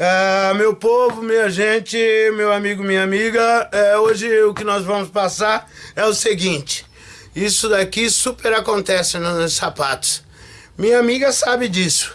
É, meu povo, minha gente, meu amigo, minha amiga, é, hoje o que nós vamos passar é o seguinte. Isso daqui super acontece nos sapatos. Minha amiga sabe disso.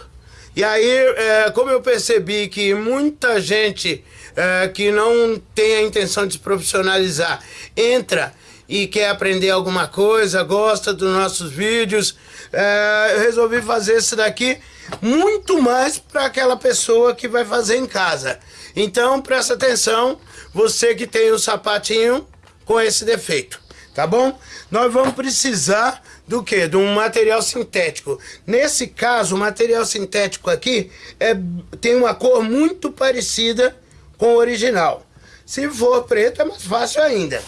E aí, é, como eu percebi que muita gente é, que não tem a intenção de se profissionalizar entra e quer aprender alguma coisa, gosta dos nossos vídeos, é, eu resolvi fazer isso daqui muito mais para aquela pessoa que vai fazer em casa. Então presta atenção, você que tem o um sapatinho com esse defeito, tá bom? Nós vamos precisar do que? De um material sintético. Nesse caso, o material sintético aqui é, tem uma cor muito parecida com o original. Se for preto é mais fácil ainda.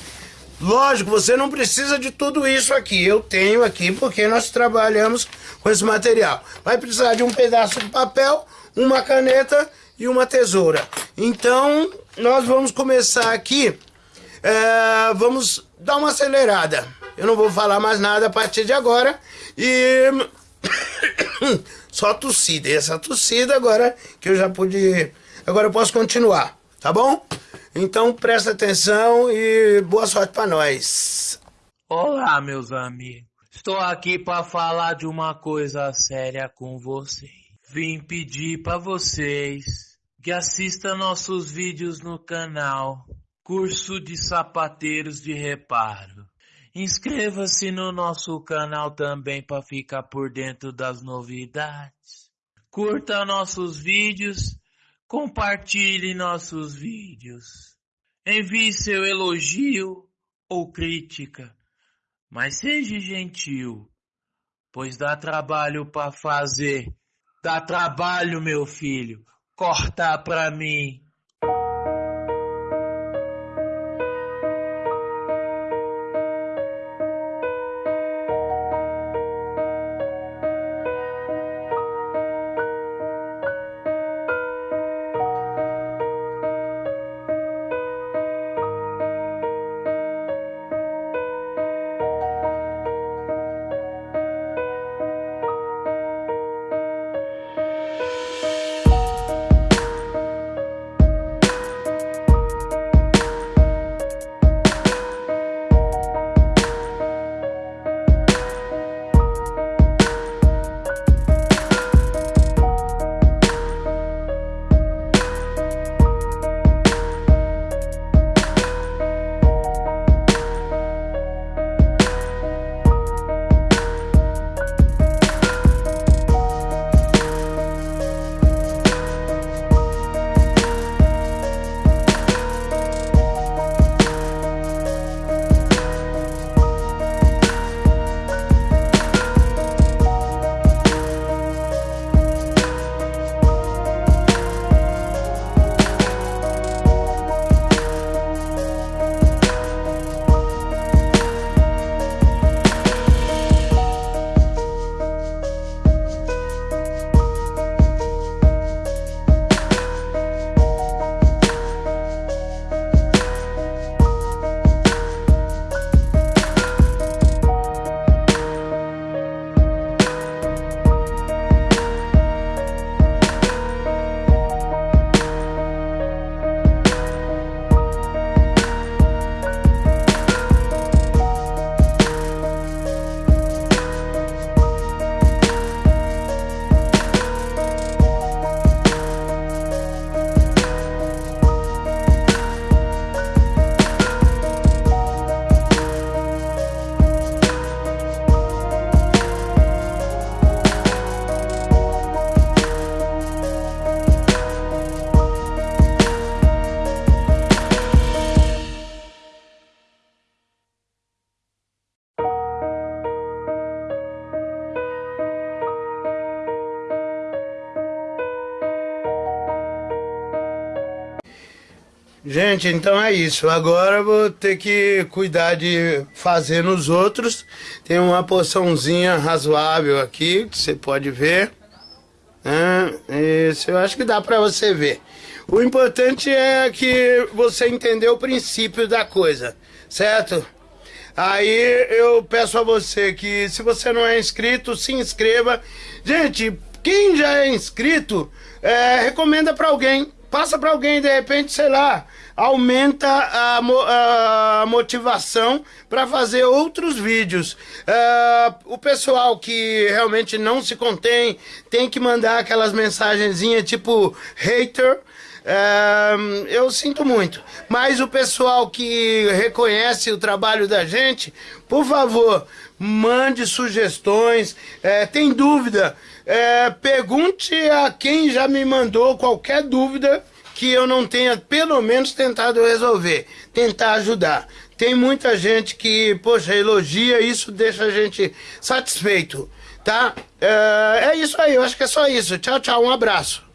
Lógico, você não precisa de tudo isso aqui. Eu tenho aqui porque nós trabalhamos com esse material. Vai precisar de um pedaço de papel, uma caneta e uma tesoura. Então, nós vamos começar aqui. É, vamos dar uma acelerada. Eu não vou falar mais nada a partir de agora. E... Só tossida. E essa tossida agora que eu já pude... Agora eu posso continuar, tá bom? Então presta atenção e boa sorte para nós. Olá, meus amigos. Estou aqui para falar de uma coisa séria com vocês. Vim pedir para vocês que assistam nossos vídeos no canal Curso de Sapateiros de Reparo. Inscreva-se no nosso canal também para ficar por dentro das novidades. Curta nossos vídeos Compartilhe nossos vídeos. Envie seu elogio ou crítica, mas seja gentil, pois dá trabalho para fazer. Dá trabalho, meu filho, cortar para mim. Gente, então é isso. Agora vou ter que cuidar de fazer nos outros. Tem uma porçãozinha razoável aqui, que você pode ver. É, isso eu acho que dá pra você ver. O importante é que você entendeu o princípio da coisa, certo? Aí eu peço a você que se você não é inscrito, se inscreva. Gente, quem já é inscrito, é, recomenda para alguém passa para alguém, de repente, sei lá, aumenta a, a motivação para fazer outros vídeos. Uh, o pessoal que realmente não se contém tem que mandar aquelas mensagenzinhas tipo hater. Eu sinto muito, mas o pessoal que reconhece o trabalho da gente, por favor, mande sugestões. É, tem dúvida? É, pergunte a quem já me mandou qualquer dúvida que eu não tenha pelo menos tentado resolver, tentar ajudar. Tem muita gente que, poxa, elogia, isso deixa a gente satisfeito, tá? É, é isso aí, eu acho que é só isso. Tchau, tchau, um abraço.